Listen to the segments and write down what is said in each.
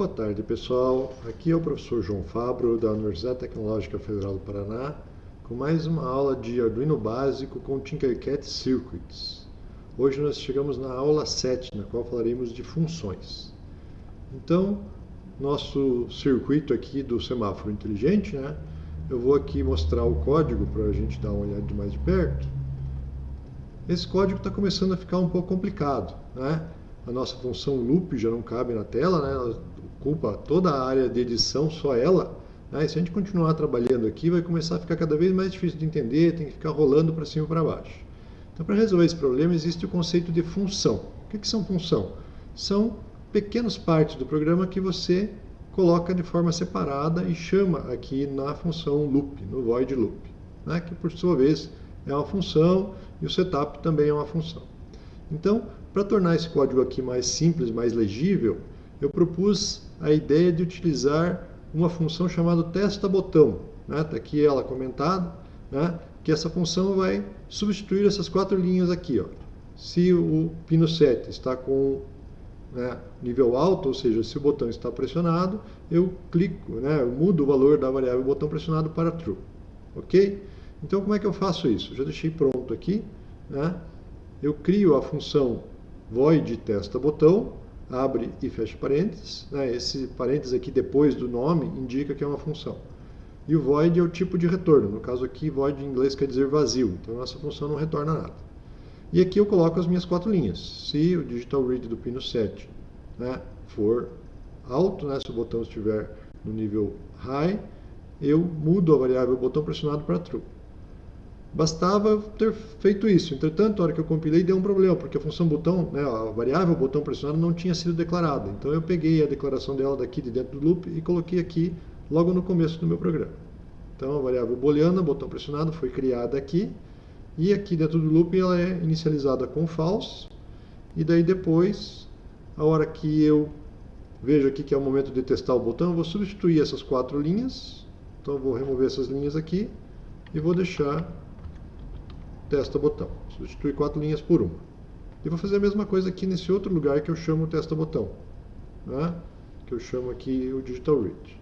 Boa tarde, pessoal. Aqui é o professor João Fabro, da Universidade Tecnológica Federal do Paraná, com mais uma aula de Arduino básico com Tinkercad Circuits. Hoje nós chegamos na aula 7, na qual falaremos de funções. Então, nosso circuito aqui do semáforo inteligente, né? Eu vou aqui mostrar o código para a gente dar uma olhada de mais de perto. Esse código está começando a ficar um pouco complicado, né? A nossa função loop já não cabe na tela, né? Ocupa toda a área de edição, só ela. Né? Se a gente continuar trabalhando aqui, vai começar a ficar cada vez mais difícil de entender, tem que ficar rolando para cima e para baixo. Então, para resolver esse problema, existe o conceito de função. O que, que são função? São pequenas partes do programa que você coloca de forma separada e chama aqui na função loop, no void loop, né? que por sua vez é uma função e o setup também é uma função. Então, para tornar esse código aqui mais simples, mais legível, eu propus a ideia de utilizar uma função chamada testa botão. Está né? Tá aqui ela comentada, né? que essa função vai substituir essas quatro linhas aqui. Ó. Se o pino 7 está com né, nível alto, ou seja, se o botão está pressionado, eu clico, né, eu mudo o valor da variável botão pressionado para true. Ok? Então, como é que eu faço isso? Eu já deixei pronto aqui. Né? Eu crio a função void testa botão, abre e fecha parênteses. Né? Esse parênteses aqui depois do nome indica que é uma função. E o void é o tipo de retorno. No caso aqui, void em inglês quer dizer vazio. Então, nossa função não retorna nada. E aqui eu coloco as minhas quatro linhas. Se o digital read do pino 7 né, for alto, né, se o botão estiver no nível high, eu mudo a variável botão pressionado para true. Bastava ter feito isso. Entretanto, a hora que eu compilei, deu um problema, porque a função botão, né, a variável botão pressionado não tinha sido declarada. Então eu peguei a declaração dela daqui de dentro do loop e coloquei aqui logo no começo do meu programa. Então a variável booleana, botão pressionado, foi criada aqui. E aqui dentro do loop ela é inicializada com false. E daí depois, a hora que eu vejo aqui que é o momento de testar o botão, eu vou substituir essas quatro linhas. Então eu vou remover essas linhas aqui e vou deixar testa botão. Substitui quatro linhas por uma. E vou fazer a mesma coisa aqui nesse outro lugar que eu chamo testa botão. Né? Que eu chamo aqui o digital read.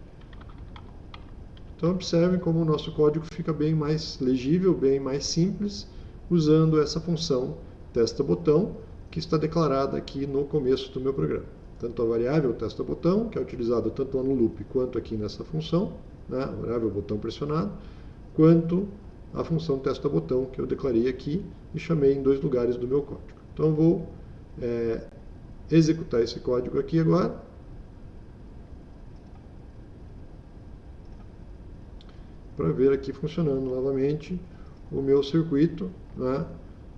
Então observem como o nosso código fica bem mais legível, bem mais simples, usando essa função testa botão, que está declarada aqui no começo do meu programa. Tanto a variável testa botão, que é utilizada tanto lá no loop quanto aqui nessa função, né? variável botão pressionado, quanto a função testa botão que eu declarei aqui e chamei em dois lugares do meu código. Então vou é, executar esse código aqui agora. Para ver aqui funcionando novamente o meu circuito, né,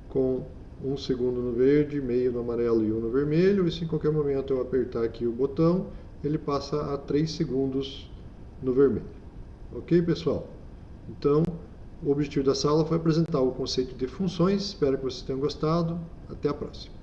com um segundo no verde, meio no amarelo e um no vermelho, e se em qualquer momento eu apertar aqui o botão, ele passa a 3 segundos no vermelho. Ok, pessoal? Então, o objetivo dessa aula foi apresentar o conceito de funções. Espero que vocês tenham gostado. Até a próxima.